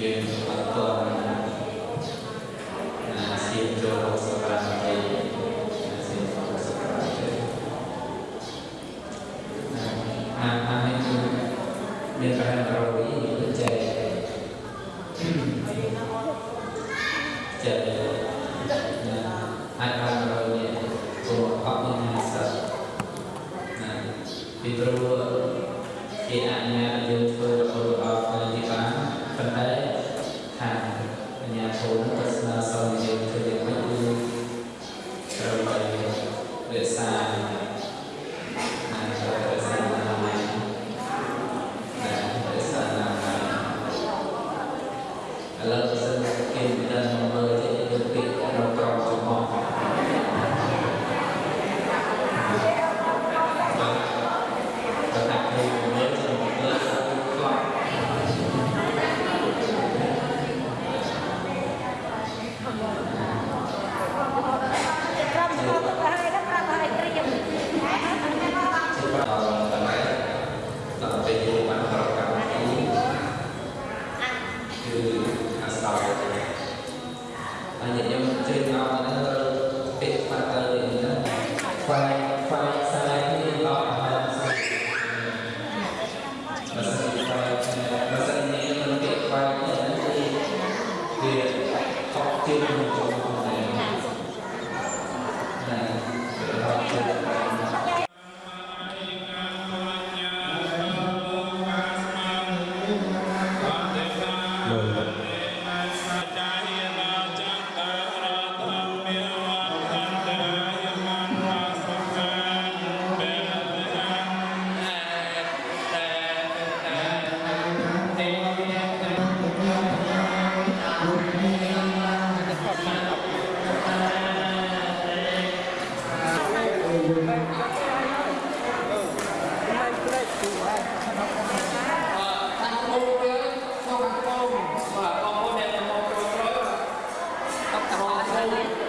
games Gracias.